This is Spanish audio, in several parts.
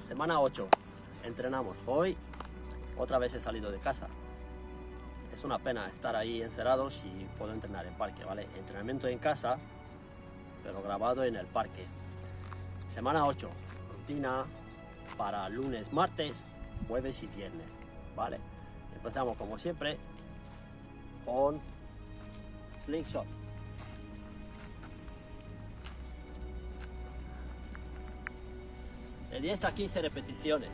Semana 8. Entrenamos. Hoy otra vez he salido de casa. Es una pena estar ahí encerrados si puedo entrenar en parque, ¿vale? Entrenamiento en casa, pero grabado en el parque. Semana 8. Rutina para lunes, martes, jueves y viernes, ¿vale? Empezamos como siempre con slingshot. De 10 a 15 repeticiones.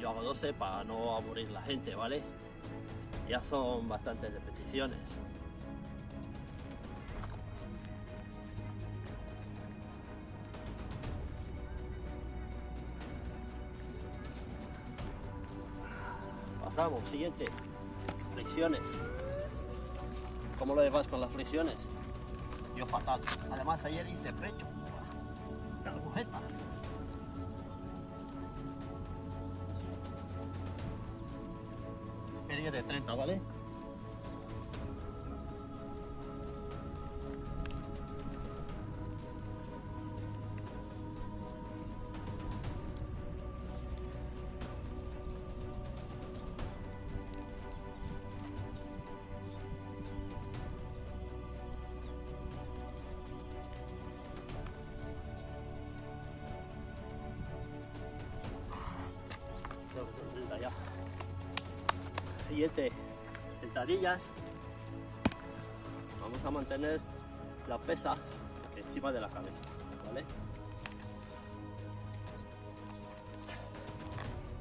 Yo hago 12 para no aburrir la gente, ¿vale? Ya son bastantes repeticiones. Pasamos, siguiente. Flexiones. ¿Cómo lo llevas con las flexiones? Yo fatal. Además ayer hice pecho. Agujetas. Serie de 30, ¿vale? Siguiente, sentadillas. Vamos a mantener la pesa encima de la cabeza, ¿vale?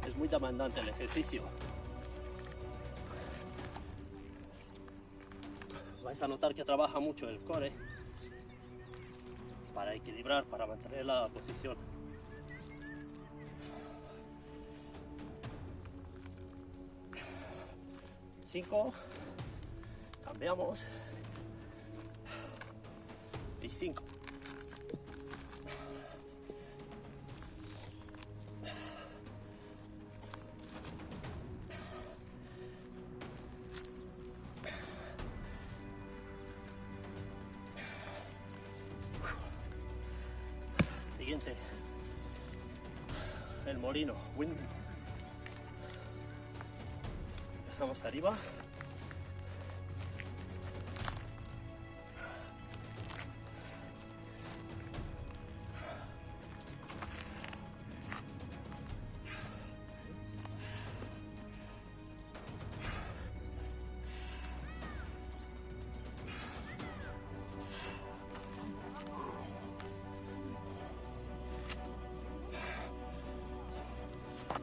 Es muy demandante el ejercicio. Vais a notar que trabaja mucho el core para equilibrar, para mantener la posición. Cinco, cambiamos y cinco. Siguiente, el molino, wind. Empezamos arriba.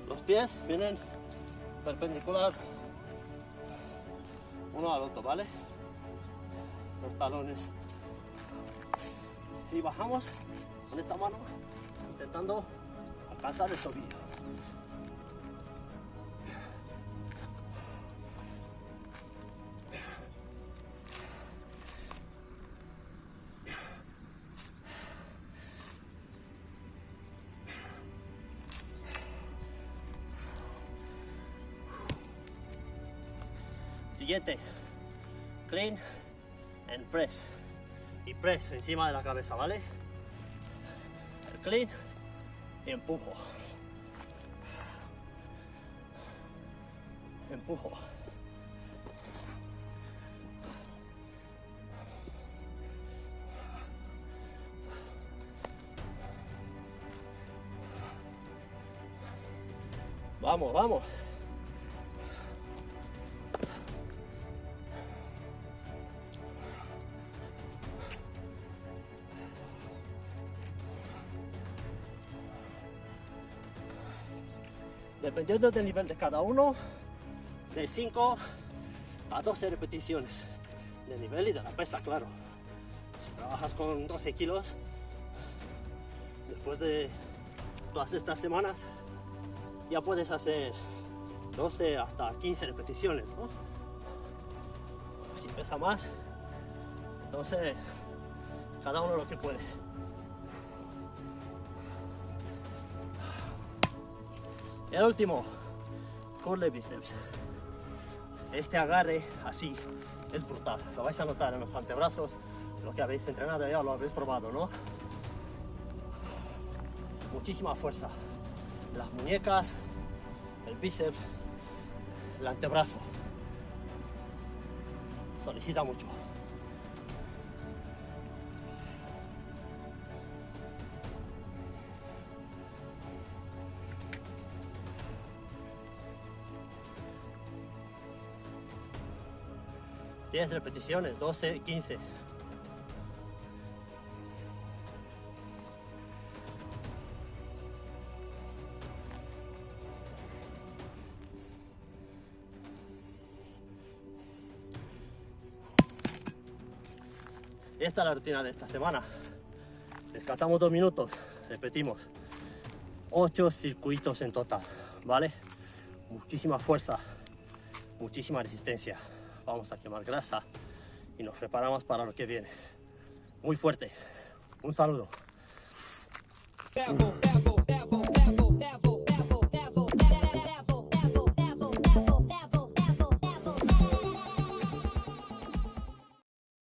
Los pies vienen perpendicular uno al otro, ¿vale? Los talones. Y bajamos con esta mano intentando alcanzar el tobillo. Siguiente, clean and press. Y press encima de la cabeza, ¿vale? El clean y empujo. Empujo. Vamos, vamos. Dependiendo del nivel de cada uno, de 5 a 12 repeticiones de nivel y de la pesa, claro. Si trabajas con 12 kilos, después de todas estas semanas, ya puedes hacer 12 hasta 15 repeticiones, ¿no? Si pesa más, entonces cada uno lo que puede. El último, curl bíceps. Este agarre así es brutal. Lo vais a notar en los antebrazos, lo que habéis entrenado ya lo habéis probado, ¿no? Muchísima fuerza. Las muñecas, el bíceps, el antebrazo. Solicita mucho. Diez repeticiones, 12, 15. Esta es la rutina de esta semana. Descansamos dos minutos, repetimos. Ocho circuitos en total, ¿vale? Muchísima fuerza, muchísima resistencia. Vamos a quemar grasa y nos preparamos para lo que viene. Muy fuerte. Un saludo.